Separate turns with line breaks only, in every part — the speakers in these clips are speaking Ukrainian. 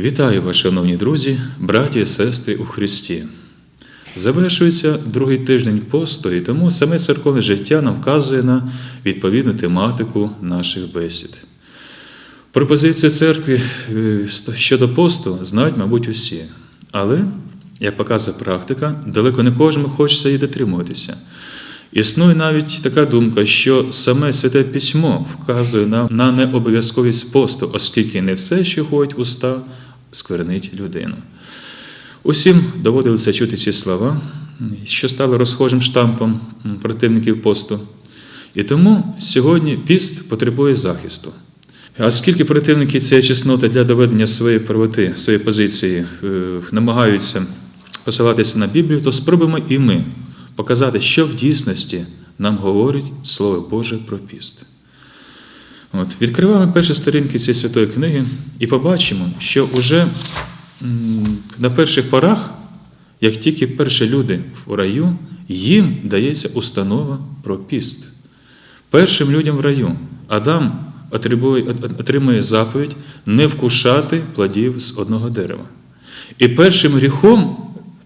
Вітаю вас, шановні друзі, браті і сестри у Христі. Завершується другий тиждень посту, і тому саме церковне життя нам вказує на відповідну тематику наших бесід. Пропозицію церкви е, щодо посту знають, мабуть, усі. Але, як показує практика, далеко не кожному хочеться її дотримуватися. Існує навіть така думка, що саме святе письмо вказує нам на необов'язковість посту, оскільки не все, що ходить уста, сквернить людину. Усім доводилося чути ці слова, що стало розхожим штампом противників посту. І тому сьогодні піст потребує захисту. А скільки противники цієї чесноти для доведення своєї правоти, своєї позиції е, намагаються посилатися на Біблію, то спробуємо і ми показати, що в дійсності нам говорить Слово Боже про піст. От, Відкриваємо перші сторінки цієї святої книги і побачимо, що вже на перших порах, як тільки перші люди в раю, їм дається установа про піст. Першим людям в раю Адам отримує заповідь не вкушати плодів з одного дерева. І першим гріхом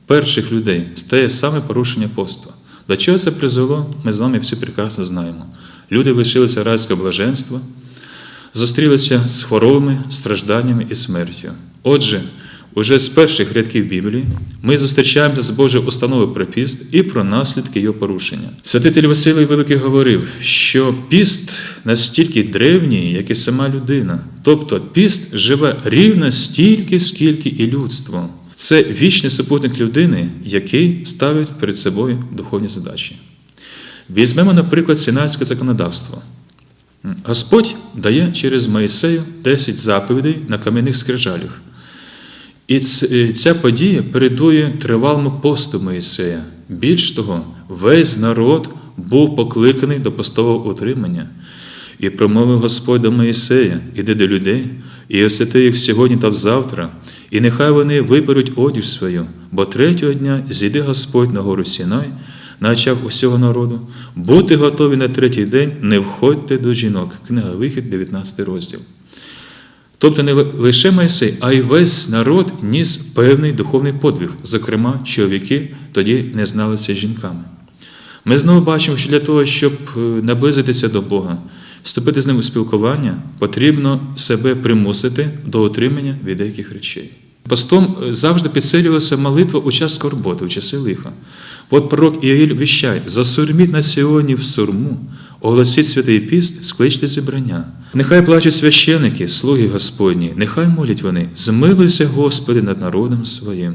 перших людей стає саме порушення посту. До чого це призвело, ми з вами всі прекрасно знаємо. Люди лишилися райського блаженства, зустрілися з хворобами, стражданнями і смертю. Отже, уже з перших рядків Біблії ми зустрічаємося з Божою установою про піст і про наслідки його порушення. Святитель Василій Великий говорив, що піст настільки древній, як і сама людина. Тобто піст живе рівно стільки, скільки і людство. Це вічний супутник людини, який ставить перед собою духовні задачі. Візьмемо, наприклад, сінайське законодавство. Господь дає через Моїсею 10 заповідей на кам'яних скрижалях. І ця подія передує тривалому посту Моїсея. Більш того, весь народ був покликаний до постового утримання. І промовив Господь до Моїсея, іди до людей, і освяти їх сьогодні та завтра, і нехай вони виберуть одіж свою, бо третього дня зійде Господь на гору Сінай, на очах усього народу, бути готові на третій день, не входьте до жінок. Книга Вихід, 19 розділ. Тобто не лише Майсей, а й весь народ ніс певний духовний подвиг, зокрема, чоловіки тоді не зналися жінками. Ми знову бачимо, що для того, щоб наблизитися до Бога, вступити з ним у спілкування, потрібно себе примусити до отримання від деяких речей. Постом завжди підсилювалася молитва у час скорботи, у часи лиха. От пророк Іоїль віщає, засурміть на сьогодні в сурму, оголосіть святий піст, скличте зібрання. Нехай плачуть священики, слуги Господні, нехай молять вони, змилуйся, Господи, над народом своїм.